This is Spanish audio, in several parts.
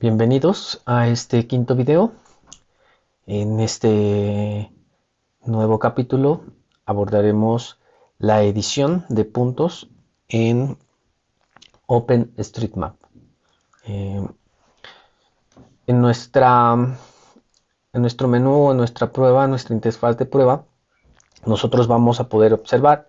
Bienvenidos a este quinto video. En este nuevo capítulo abordaremos la edición de puntos en OpenStreetMap. Eh, en, nuestra, en nuestro menú, en nuestra prueba, nuestra interfaz de prueba, nosotros vamos a poder observar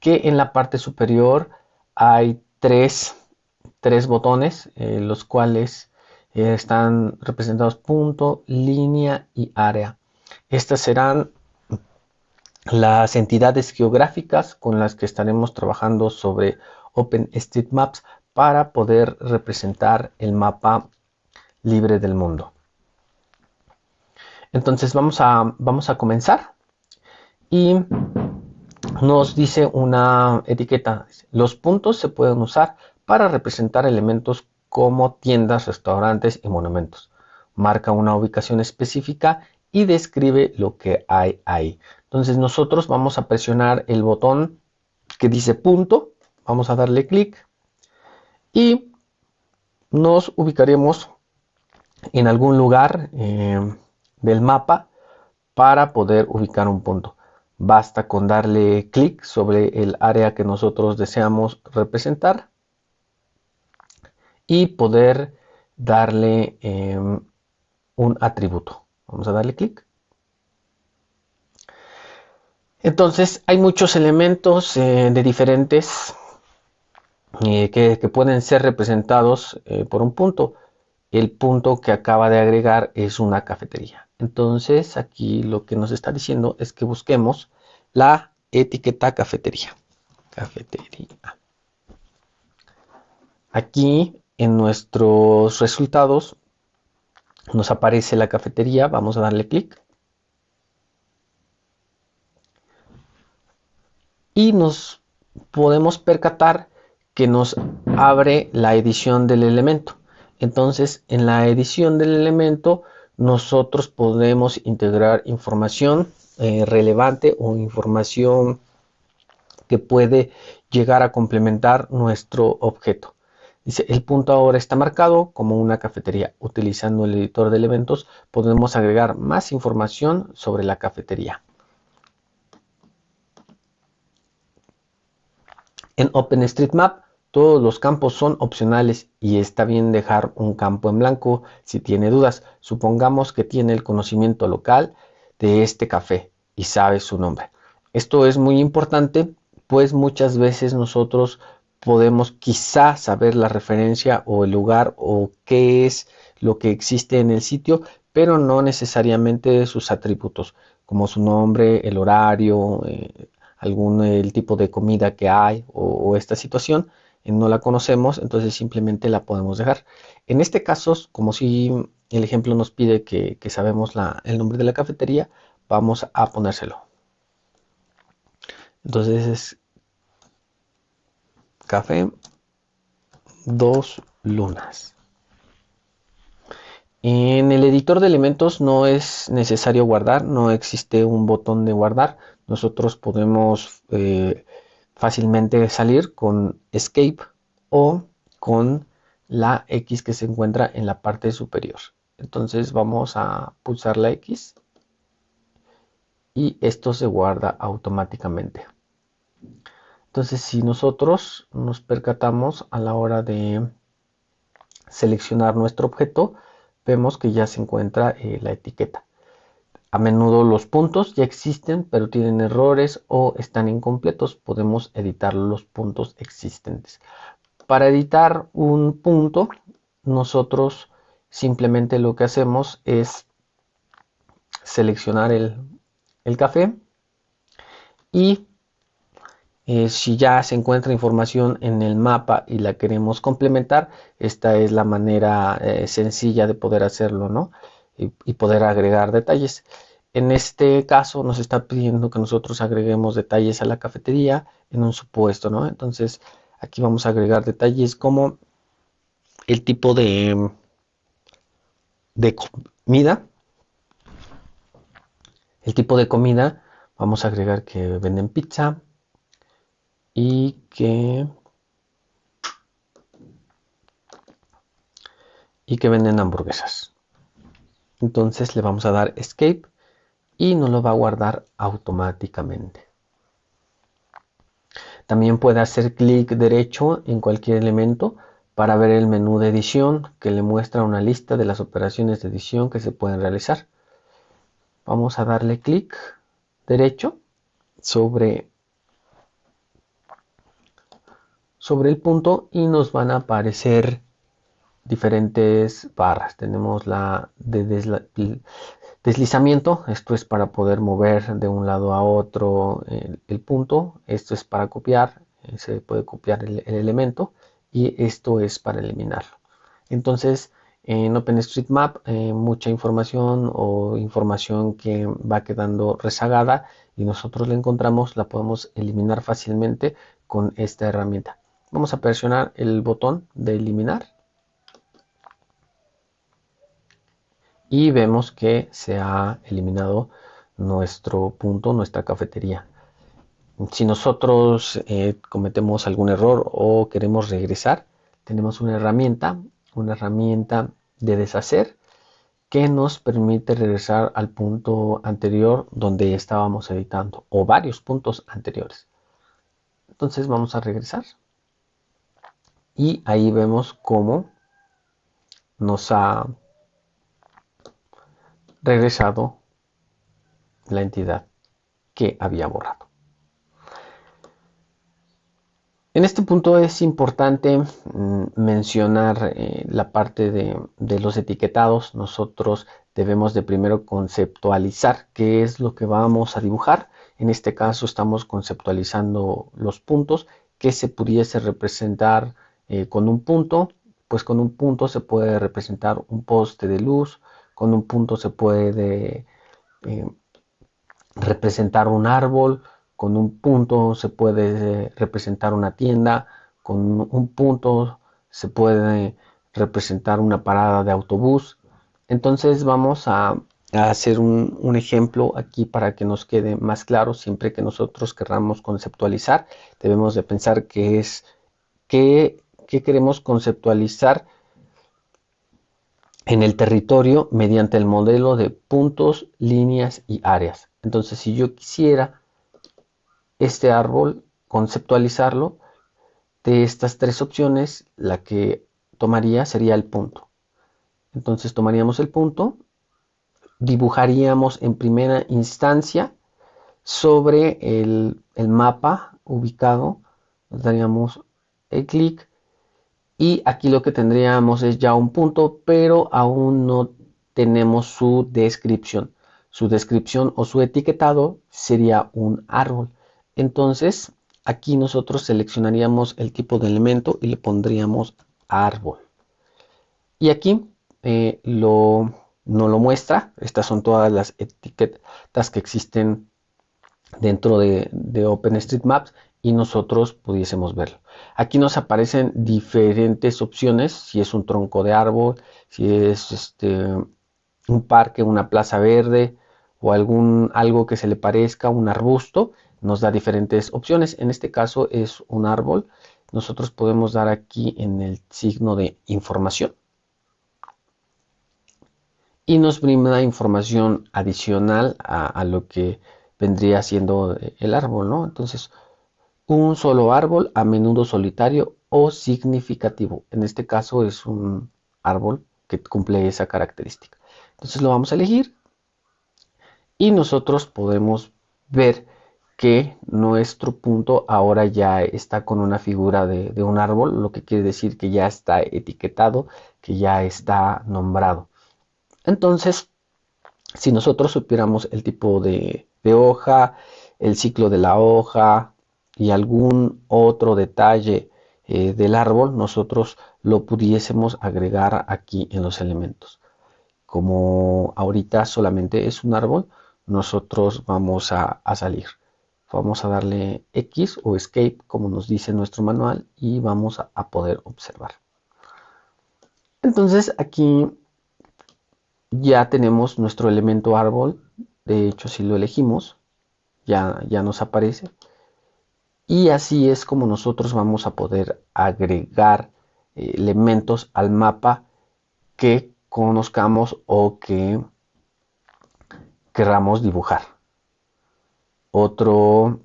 que en la parte superior hay tres, botones, eh, los cuales están representados punto, línea y área. Estas serán las entidades geográficas con las que estaremos trabajando sobre OpenStreetMaps para poder representar el mapa libre del mundo. Entonces vamos a, vamos a comenzar y nos dice una etiqueta. Los puntos se pueden usar para representar elementos como tiendas, restaurantes y monumentos. Marca una ubicación específica y describe lo que hay ahí. Entonces nosotros vamos a presionar el botón que dice punto, vamos a darle clic y nos ubicaremos en algún lugar eh, del mapa para poder ubicar un punto. Basta con darle clic sobre el área que nosotros deseamos representar y poder darle em, un atributo. Vamos a darle clic. Entonces hay muchos elementos eh, de diferentes eh, que, pueden ser representados eh, por un punto. El punto que acaba de agregar es una cafetería. Entonces aquí lo que nos está diciendo es que busquemos la etiqueta cafetería. Cafetería. Aquí en nuestros resultados nos aparece la cafetería, vamos a darle clic. Y nos podemos percatar que nos abre la edición del elemento. Entonces, en la edición del elemento, nosotros podemos integrar información eh, relevante o información que puede llegar a complementar nuestro objeto. Dice, el punto ahora está marcado como una cafetería. Utilizando el editor de elementos podemos agregar más información sobre la cafetería. En OpenStreetMap todos los campos son opcionales y está bien dejar un campo en blanco si tiene dudas. Supongamos que tiene el conocimiento local de este café y sabe su nombre. Esto es muy importante pues muchas veces nosotros podemos quizá saber la referencia o el lugar o qué es lo que existe en el sitio, pero no necesariamente sus atributos, como su nombre, el horario, eh, algún el tipo de comida que hay o, esta situación, eh, no la conocemos, entonces simplemente la podemos dejar. En este caso, como si el ejemplo nos pide que, sabemos el nombre de la cafetería, vamos a ponérselo. Entonces es café, dos lunas. En el editor de elementos no es necesario guardar, no existe un botón de guardar. Nosotros podemos eh, fácilmente salir con escape o con la X que se encuentra en la parte superior. Entonces vamos a pulsar la X y esto se guarda automáticamente. Entonces, si nosotros nos percatamos a la hora de seleccionar nuestro objeto, vemos que ya se encuentra eh, la etiqueta. A menudo los puntos ya existen, pero tienen errores o están incompletos. Podemos editar los puntos existentes. Para editar un punto, nosotros simplemente lo que hacemos es seleccionar el, el café y eh, si ya se encuentra información en el mapa y la queremos complementar, esta es la manera eh, sencilla de poder hacerlo, ¿no? Y, poder agregar detalles. En este caso nos está pidiendo que nosotros agreguemos detalles a la cafetería en un supuesto, ¿no? Entonces aquí vamos a agregar detalles como el tipo de, de comida. El tipo de comida, vamos a agregar que venden pizza, y que y que venden hamburguesas. Entonces le vamos a dar escape y nos lo va a guardar automáticamente. También puede hacer clic derecho en cualquier elemento para ver el menú de edición que le muestra una lista de las operaciones de edición que se pueden realizar. Vamos a darle clic derecho sobre, sobre el punto y nos van a aparecer diferentes barras. Tenemos la de deslizamiento, esto es para poder mover de un lado a otro el, punto, esto es para copiar, eh, se puede copiar el, elemento y esto es para eliminarlo. Entonces, en OpenStreetMap, eh, mucha información o información que va quedando rezagada y nosotros la encontramos, la podemos eliminar fácilmente con esta herramienta. Vamos a presionar el botón de eliminar y vemos que se ha eliminado nuestro punto, nuestra cafetería. Si nosotros eh, cometemos algún error o queremos regresar, tenemos una herramienta, una herramienta de deshacer que nos permite regresar al punto anterior donde estábamos editando o varios puntos anteriores. Entonces vamos a regresar y ahí vemos cómo nos ha regresado la entidad que había borrado. En este punto es importante mm, mencionar eh, la parte de, de, los etiquetados. Nosotros debemos de primero conceptualizar qué es lo que vamos a dibujar. En este caso estamos conceptualizando los puntos que se pudiese representar eh, con un punto. Pues con un punto se puede representar un poste de luz, con un punto se puede eh, representar un árbol, con un punto se puede representar una tienda, con un punto se puede representar una parada de autobús. Entonces vamos a, hacer un, ejemplo aquí para que nos quede más claro. Siempre que nosotros querramos conceptualizar, debemos de pensar qué es, qué, qué queremos conceptualizar en el territorio mediante el modelo de puntos, líneas y áreas. Entonces, si yo quisiera este árbol conceptualizarlo, de estas tres opciones, la que tomaría sería el punto. Entonces tomaríamos el punto, dibujaríamos en primera instancia sobre el, el mapa ubicado, daríamos el clic y aquí lo que tendríamos es ya un punto, pero aún no tenemos su descripción. Su descripción o su etiquetado sería un árbol. Entonces, aquí nosotros seleccionaríamos el tipo de elemento y le pondríamos árbol. Y aquí eh, no lo muestra. Estas son todas las etiquetas que existen dentro de, de OpenStreetMaps y nosotros pudiésemos verlo. Aquí nos aparecen diferentes opciones, si es un tronco de árbol, si es este, un parque, una plaza verde o algún, algo que se le parezca, un arbusto, nos da diferentes opciones. En este caso es un árbol. Nosotros podemos dar aquí en el signo de información y nos brinda información adicional a, a lo que vendría siendo el árbol, ¿no? Entonces, un solo árbol, a menudo solitario o significativo. En este caso es un árbol que cumple esa característica. Entonces lo vamos a elegir y nosotros podemos ver que nuestro punto ahora ya está con una figura de, un árbol, lo que quiere decir que ya está etiquetado, que ya está nombrado. Entonces, si nosotros supiéramos el tipo de hoja, el ciclo de la hoja, y algún otro detalle eh, del árbol, nosotros lo pudiésemos agregar aquí en los elementos. Como ahorita solamente es un árbol, nosotros vamos a, salir. Vamos a darle X o Escape, como nos dice nuestro manual, y vamos a, poder observar. Entonces aquí ya tenemos nuestro elemento árbol. De hecho, si lo elegimos, ya, ya nos aparece. Y así es como nosotros vamos a poder agregar eh, elementos al mapa que conozcamos o que querramos dibujar. Otro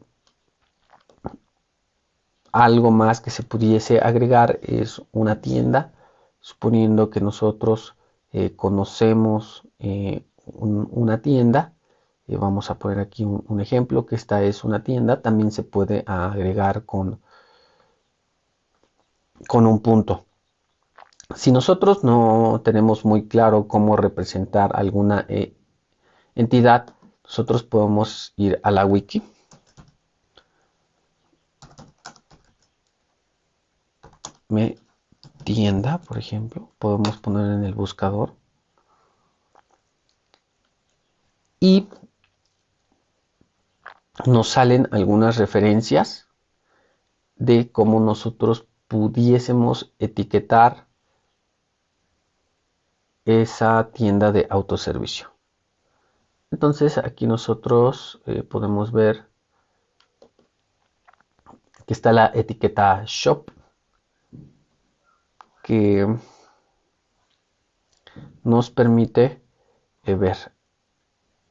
algo más que se pudiese agregar es una tienda, suponiendo que nosotros eh, conocemos eh, una tienda. Eh, vamos a poner aquí un, ejemplo, que esta es una tienda. También se puede agregar con, con un punto. Si nosotros no tenemos muy claro cómo representar alguna entidad, nosotros podemos ir a la wiki. Me tienda, por ejemplo, podemos poner en el buscador. Y nos salen algunas referencias de cómo nosotros pudiésemos etiquetar esa tienda de autoservicio. Entonces aquí nosotros eh, podemos ver que está la etiqueta shop que nos permite eh, ver.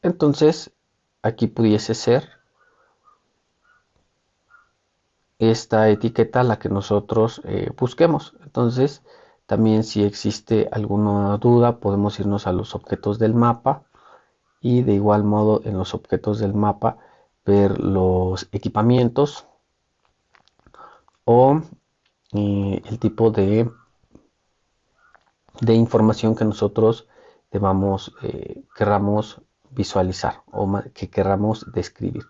Entonces aquí pudiese ser esta etiqueta la que nosotros eh, busquemos. Entonces también si existe alguna duda podemos irnos a los objetos del mapa y de igual modo en los objetos del mapa ver los equipamientos o eh, el tipo de, de información que nosotros debamos, eh, querramos visualizar o que querramos describir.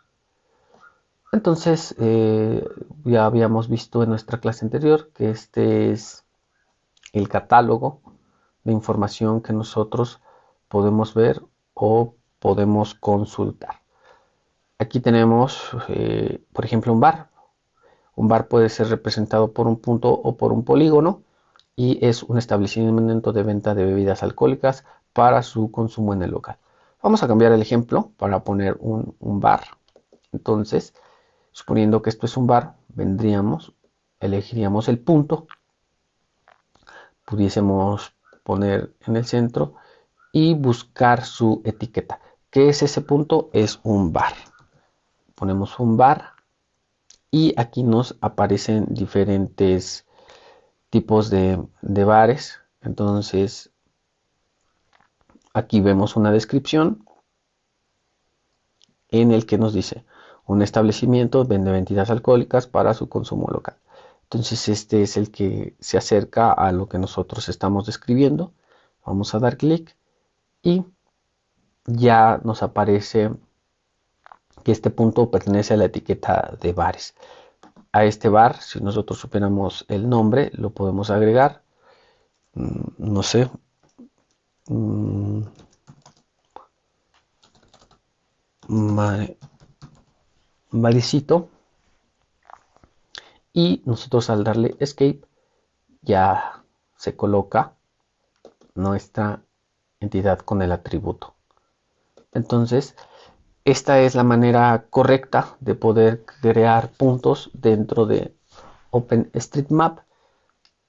Entonces, eh, ya habíamos visto en nuestra clase anterior que este es el catálogo de información que nosotros podemos ver o podemos consultar. Aquí tenemos, eh, por ejemplo, un bar. Un bar puede ser representado por un punto o por un polígono y es un establecimiento de venta de bebidas alcohólicas para su consumo en el local. Vamos a cambiar el ejemplo para poner un, un bar. Entonces, suponiendo que esto es un bar, vendríamos, elegiríamos el punto, pudiésemos poner en el centro y buscar su etiqueta. ¿Qué es ese punto? Es un bar. Ponemos un bar y aquí nos aparecen diferentes tipos de, bares. Entonces, aquí vemos una descripción en el que nos dice un establecimiento vende bebidas alcohólicas para su consumo local. Entonces este es el que se acerca a lo que nosotros estamos describiendo. Vamos a dar clic y ya nos aparece que este punto pertenece a la etiqueta de bares. A este bar, si nosotros supiéramos el nombre, lo podemos agregar. Mm, no sé. Mm, Maricito. Y nosotros al darle escape ya se coloca nuestra entidad con el atributo. Entonces, esta es la manera correcta de poder crear puntos dentro de OpenStreetMap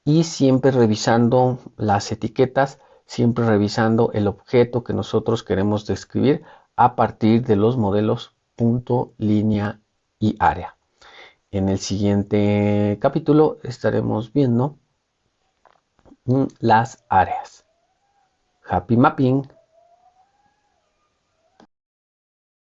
y siempre revisando las etiquetas, siempre revisando el objeto que nosotros queremos describir a partir de los modelos punto, línea y área. En el siguiente capítulo estaremos viendo las áreas. Happy Mapping.